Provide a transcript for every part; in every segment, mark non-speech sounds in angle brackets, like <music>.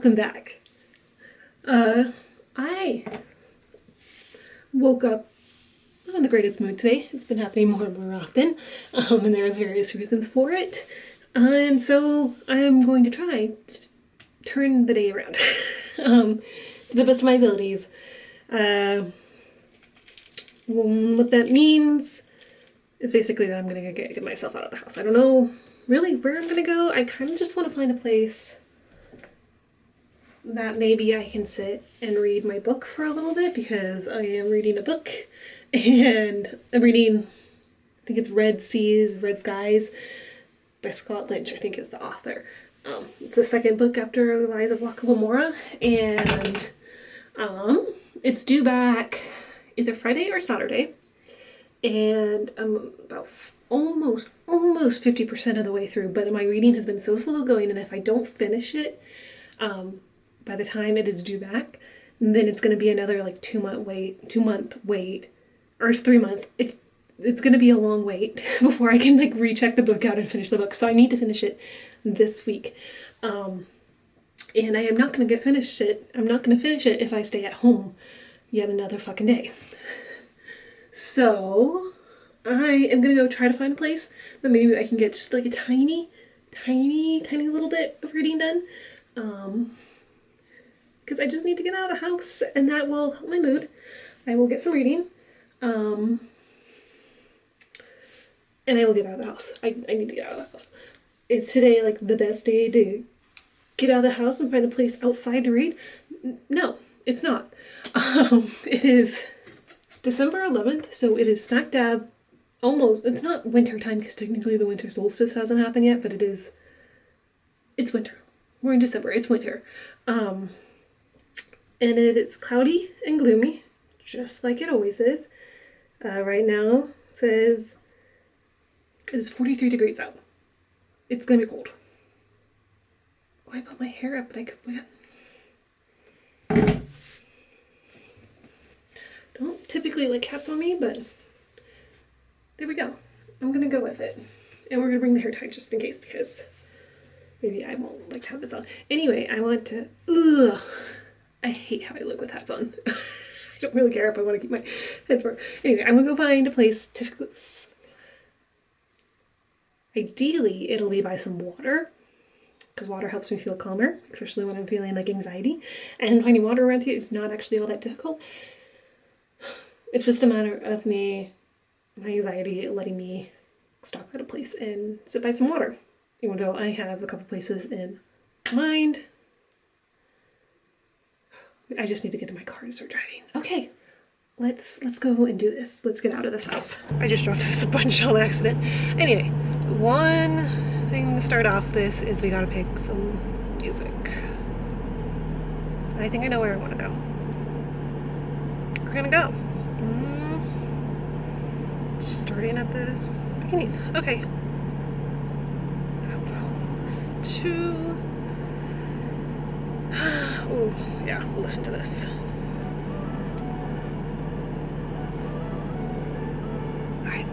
Welcome back. Uh, I woke up not in the greatest mood today. It's been happening more and more often, um, and there's various reasons for it. And so I'm going to try to turn the day around <laughs> um, to the best of my abilities. Uh, what that means is basically that I'm going to get myself out of the house. I don't know really where I'm going to go. I kind of just want to find a place that maybe I can sit and read my book for a little bit because I am reading a book. <laughs> And I'm reading, I think it's Red Seas, Red Skies by Scott Lynch, I think is the author. Um, it's the second book after of Locke Lamora and um, it's due back either Friday or Saturday. And I'm about almost, almost 50% of the way through, but my reading has been so slow going and if I don't finish it, um, by the time it is due back, then it's going to be another like two month wait, two month wait, or it's three month. It's it's going to be a long wait <laughs> before I can like recheck the book out and finish the book. So I need to finish it this week. Um, and I am not going to get finished it. I'm not going to finish it if I stay at home yet another fucking day. So I am going to go try to find a place that maybe I can get just like a tiny, tiny, tiny little bit of reading done. Um, because I just need to get out of the house and that will help my mood. I will get some reading. Um, and I will get out of the house. I, I need to get out of the house. Is today like the best day to get out of the house and find a place outside to read? No, it's not. <laughs> Um, it is December 11th, so it is smack dab almost, it's not winter time because technically the winter solstice hasn't happened yet, but it is, it's winter. We're in December, it's winter. Um, and it is cloudy and gloomy, just like it always is. Uh, right now says it is 43 degrees out. It's gonna be cold. Oh, I put my hair up, but I could wet. Don't typically like hats on me, but there we go. I'm gonna go with it. And we're gonna bring the hair tie just in case because maybe I won't like have this on. Anyway, I want to, ugh, I hate how I look with hats on. <laughs> I don't really care if I want to keep my heads warm. Anyway, I'm gonna go find a place to. Ideally, it'll be by some water because water helps me feel calmer, especially when I'm feeling like anxiety. And finding water around here is not actually all that difficult. <sighs> It's just a matter of me, my anxiety letting me stop at a place and sit by some water. Even though I have a couple places in mind I just need to get to my car and start driving. Okay, let's let's go and do this. Let's get out of this house. I just dropped this sponge on accident. Anyway, one thing to start off this is we gotta pick some music. I think I know where I want to go. We're gonna go. Mm, just starting at the beginning. Okay. Listen to Oh, yeah, we'll listen to this. Alright.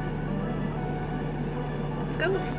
Let's go.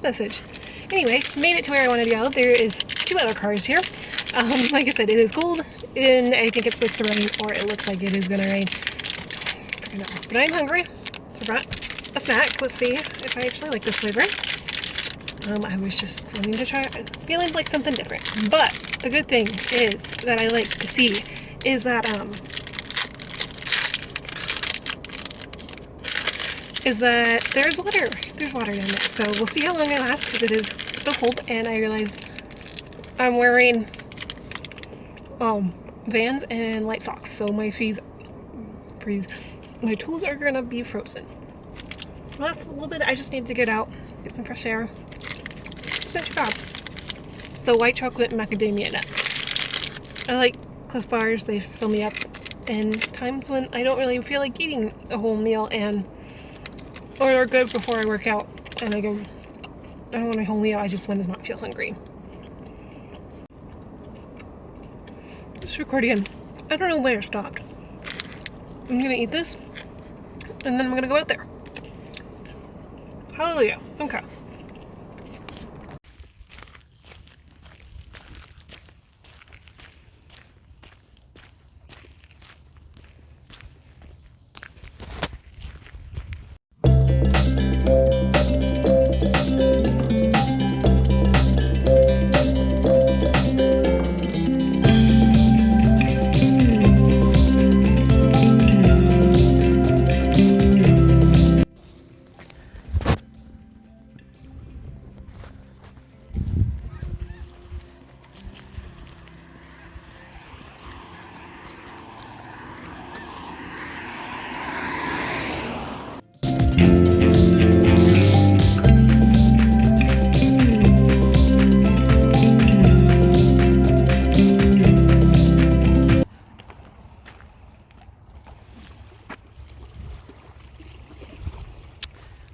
Message. Anyway, made it to where I wanted to go. There is two other cars here. Um, <laughs> like I said, it is cold, and I think it's supposed to rain, or it looks like it is going to rain. But I'm hungry, so I brought a snack. Let's see if I actually like this flavor. Um, I was just wanting to try, feeling like something different. But the good thing is that I like to see is that um, is that there's water. There's water down there. So we'll see how long it lasts because it is still cold. And I realized I'm wearing um, Vans and light socks. So my fees freeze. My tools are gonna be frozen. Well, that's a little bit. I just need to get out, get some fresh air. Not too bad. The white chocolate macadamia nut. I like Clif Bars. They fill me up. And times when I don't really feel like eating a whole meal and or they're good before I work out and I go, I don't want a whole meal, I just want to not feel hungry. This recording, I don't know where it stopped. I'm gonna eat this and then I'm gonna go out there. Hallelujah. Okay.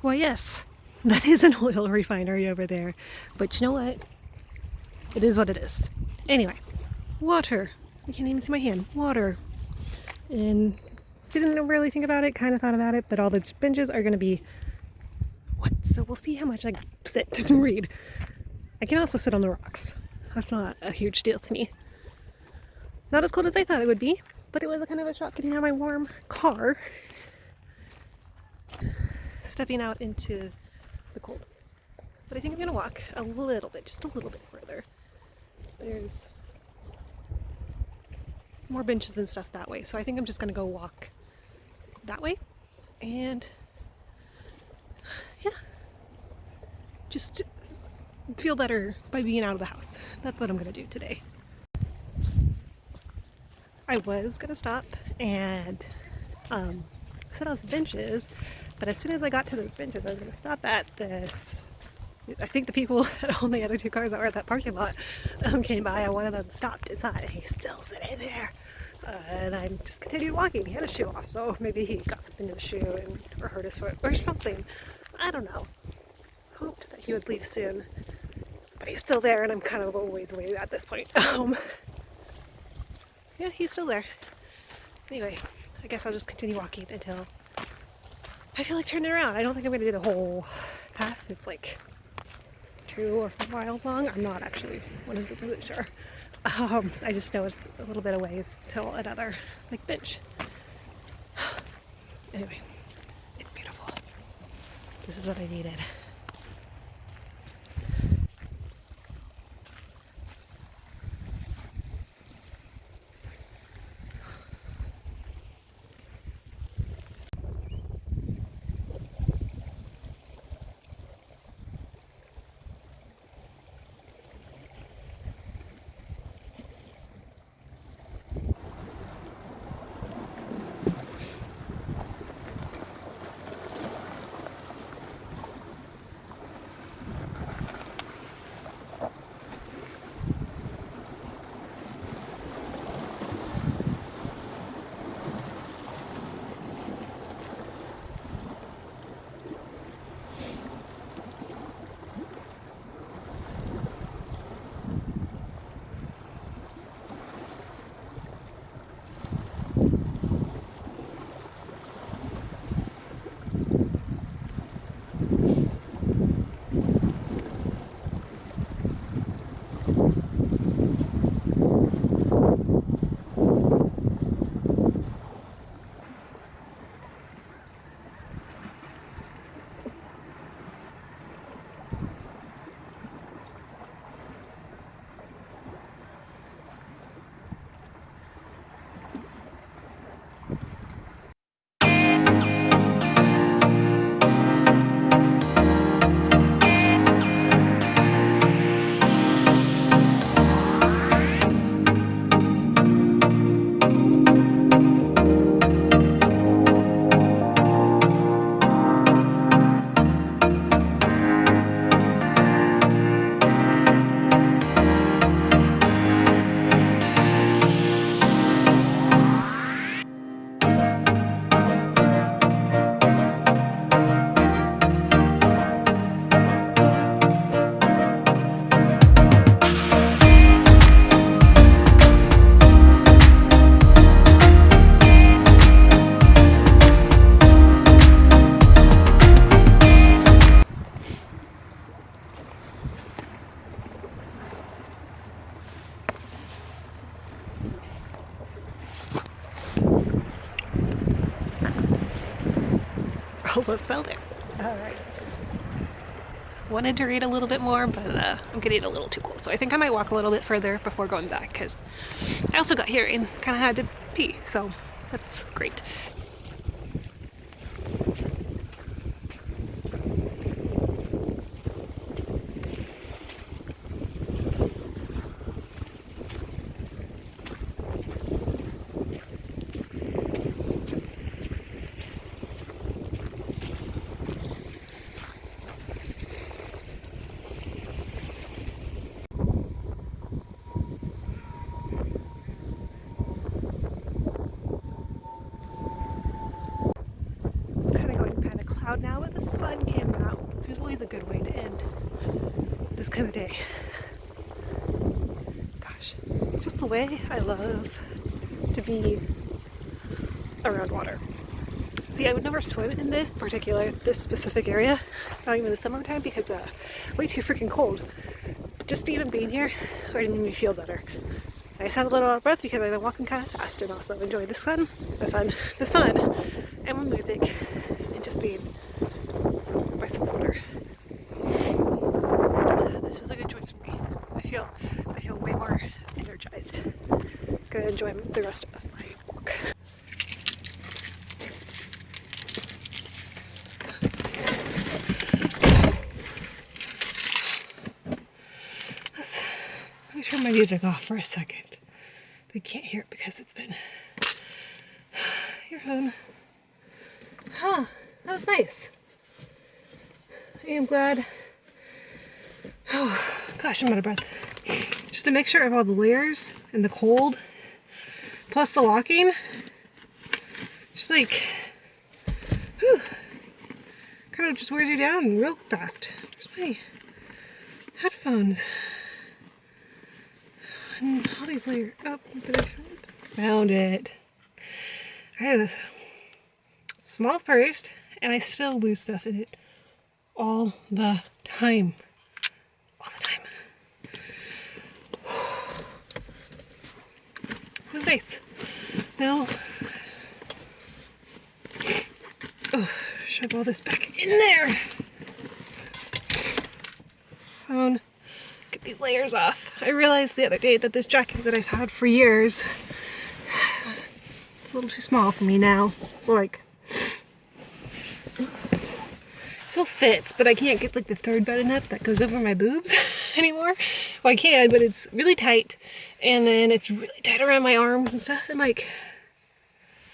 Well, yes, <laughs> that is an oil refinery over there. But you know what? It is what it is. Anyway, water. I can't even see my hand. Water. And didn't really think about it, kind of thought about it, but all the benches are going to be wet. So we'll see how much I sit <laughs> and read. I can also sit on the rocks. That's not a huge deal to me. Not as cold as I thought it would be, but it was a kind of a shock getting out of my warm car stepping out into the cold. But I think I'm gonna walk a little bit, just a little bit further. There's more benches and stuff that way. So I think I'm just gonna go walk that way and yeah, just feel better by being out of the house. That's what I'm gonna do today. I was gonna stop and um, set out some benches but as soon as I got to those benches, I was going to stop at this. I think the people <laughs> that own the other two cars that were at that parking lot um, came by and one of them stopped inside and he's still sitting there. Uh, and I just continued walking. He had a shoe off, so maybe he got something in the shoe and, or hurt his foot or something. I don't know. Hoped that he would leave soon. But he's still there and I'm kind of a ways away at this point. <laughs> Um, yeah, he's still there. Anyway, I guess I'll just continue walking until I feel like turning around. I don't think I'm going to do the whole path. It's like two or four miles long. I'm not actually 100% sure. Um, I just know it's a little bit of ways till another like bench. <sighs> anyway, it's beautiful. This is what I needed. Wanted to read a little bit more, but uh, I'm getting a little too cold. So I think I might walk a little bit further before going back because I also got here and kind of had to pee. So that's great. out now with the sun came out, which is always a good way to end this kind of day. Gosh, just the way I love to be around water. See, I would never swim in this particular, this specific area, not even in the summertime because uh, way too freaking cold. Just even being here already made me feel better. I sound a little out of breath because I've been walking kind of fast and also enjoy the sun, the sun, the sun, and my music, and just being by some water. This is a good choice for me. I feel I feel way more energized. Gonna enjoy the rest of my walk. Let's, let me turn my music off for a second. They can't hear it because it's been <sighs> earphone. Huh, that was nice. I am glad. Oh, gosh, I'm out of breath. Just to make sure I have all the layers and the cold, plus the walking. Just like, whew, kind of just wears you down real fast. Where's my headphones? And all these layers. Oh, did I? Found it. I have a small purse and I still lose stuff in it all the time. All the time. Nice. Now, oh, shove all this back in there. Phone. Get these layers off. I realized the other day that this jacket that I've had for years, it's a little too small for me now. Like, still fits, but I can't get like the third button up that goes over my boobs <laughs> anymore. Well, I can, but it's really tight. And then it's really tight around my arms and stuff. And like,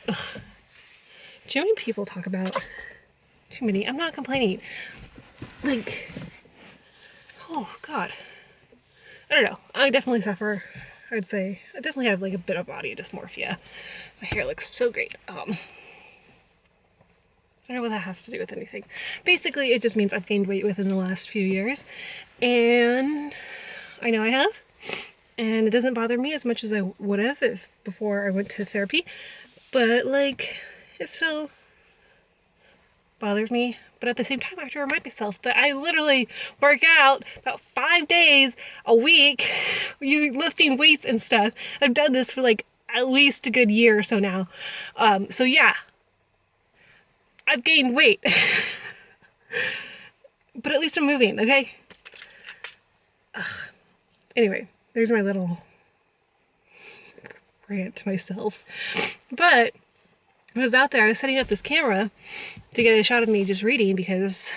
ugh. Too many people talk about, too many, I'm not complaining. Like, oh God. I don't know. I definitely suffer. I'd say I definitely have like a bit of body dysmorphia. My hair looks so great. Um, I don't know what that has to do with anything. Basically, it just means I've gained weight within the last few years. And I know I have. And it doesn't bother me as much as I would have if before I went to therapy. But, like, it still bothers me. But at the same time, I have to remind myself that I literally work out about five days a week <laughs> you lifting weights and stuff. I've done this for like at least a good year or so now. Um, so yeah, I've gained weight. <laughs> but at least I'm moving, okay? Ugh. Anyway, there's my little rant to myself. But I was out there, I was setting up this camera to get a shot of me just reading because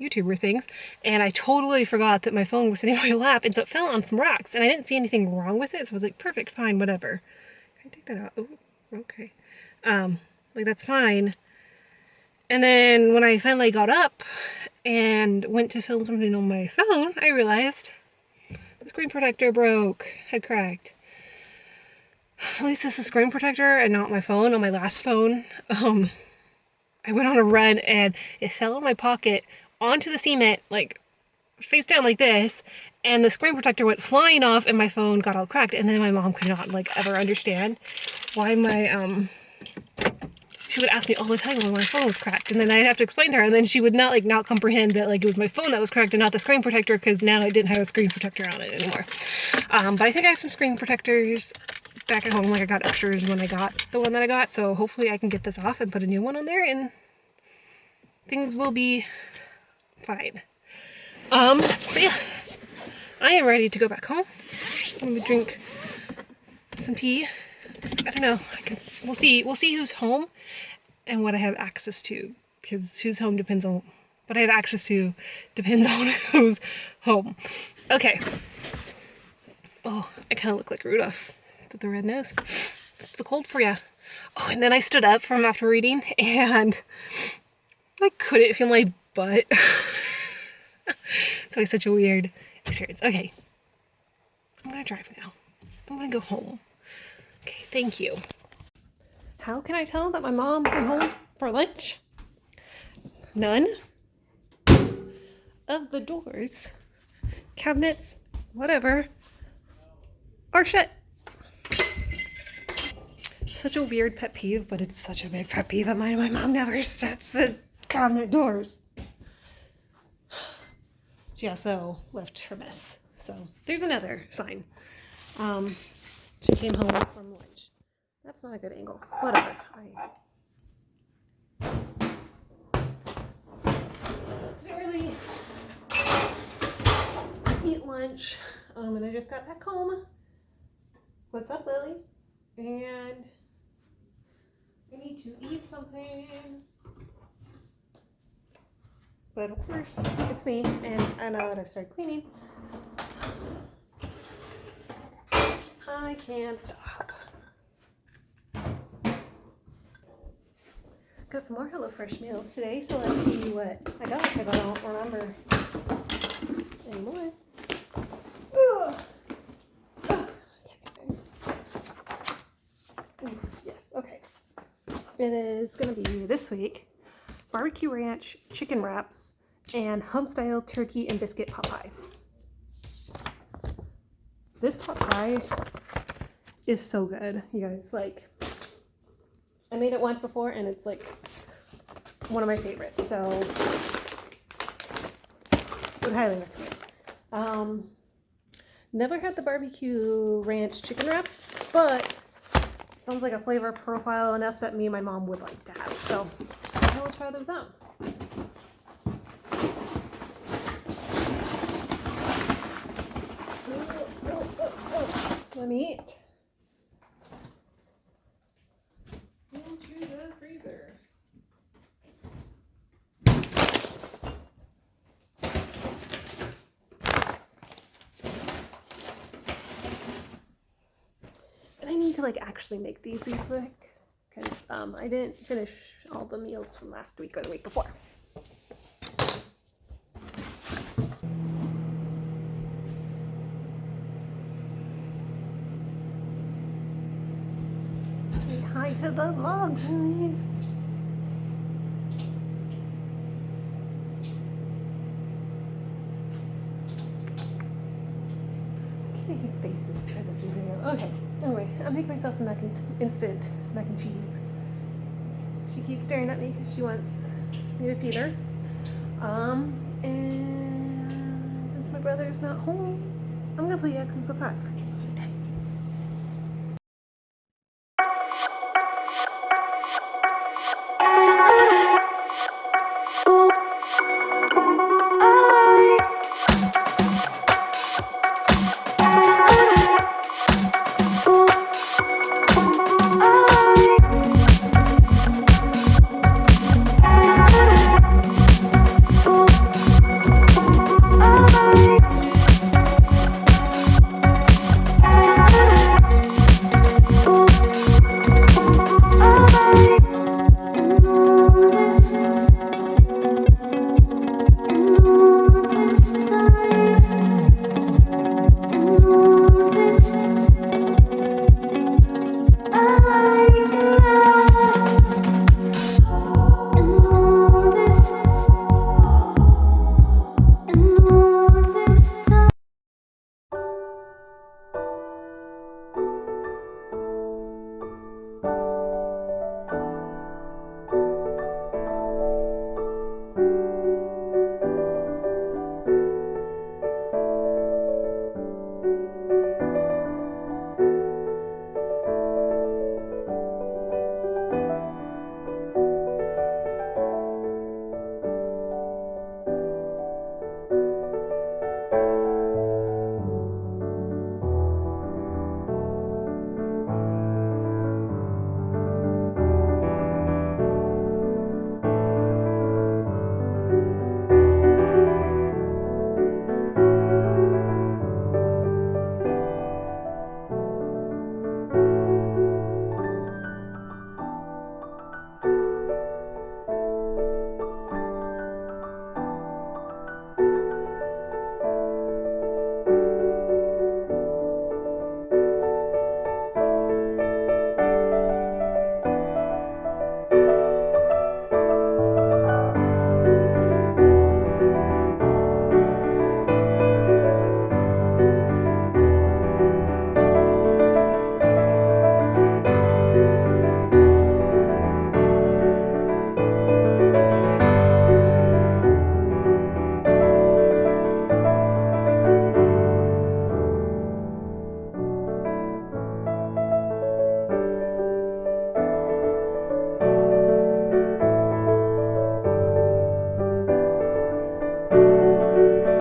YouTuber things, and I totally forgot that my phone was sitting <laughs> on my lap, and so it fell on some rocks, and I didn't see anything wrong with it, so I was like, perfect, fine, whatever. Can I take that out? Oh, okay. Um, like, that's fine. And then when I finally got up and went to film something on my phone, I realized the screen protector broke, had cracked. At least this is screen protector and not my phone on my last phone. Um, I went on a run and it fell in my pocket onto the cement, like face down like this, and the screen protector went flying off and my phone got all cracked. And then my mom could not like ever understand why my um she would ask me all the time when my phone was cracked and then I'd have to explain to her and then she would not like not comprehend that like it was my phone that was cracked and not the screen protector because now it didn't have a screen protector on it anymore. Um, but I think I have some screen protectors back at home like I got extras when I got the one that I got so hopefully I can get this off and put a new one on there and things will be fine. Um, but yeah, I am ready to go back home. I'm gonna drink some tea. I don't know. I can. We'll see. We'll see who's home and what I have access to. Because who's home depends on what I have access to. Depends <laughs> on who's home. Okay. Oh, I kind of look like Rudolph with the red nose. It's the cold for you. Oh, and then I stood up from after reading and I couldn't feel my butt. <laughs> it's always such a weird experience. Okay. I'm gonna drive now. I'm gonna go home. Thank you. How can I tell that my mom came home for lunch? None of the doors, cabinets, whatever, are shut. Such a weird pet peeve, but it's such a big pet peeve of mine. My mom never <laughs> shuts the cabinet doors. <sighs> She also left her mess. So there's another sign. Um, she came home from lunch. That's not a good angle. Whatever. I didn't really eat lunch. Um, and I just got back home. What's up, Lily? And I need to eat something. But of course, it's me, and I know that I've started cleaning. I can't stop. Got some more HelloFresh meals today, so let's see what I got because I don't remember anymore. Yes, okay. It is going to be this week barbecue ranch chicken wraps and home style turkey and biscuit pot pie. This pot pie is so good, you guys. Like, I made it once before and it's like one of my favorites. So, would highly recommend. Um, never had the barbecue ranch chicken wraps, but sounds like a flavor profile enough that me and my mom would like to have. So, I will try those out. Let me eat. Into the freezer. And I need like actually make these this week because um, I didn't finish all the meals from last week or the week before. Say hi to the vlog, honey. Kitty faces for this video. Okay, anyway, I'll make myself some mac and instant mac and cheese. She keeps staring at me because she wants me to feed her. Um, and since my brother's not home, I'm gonna play Yakuza 5.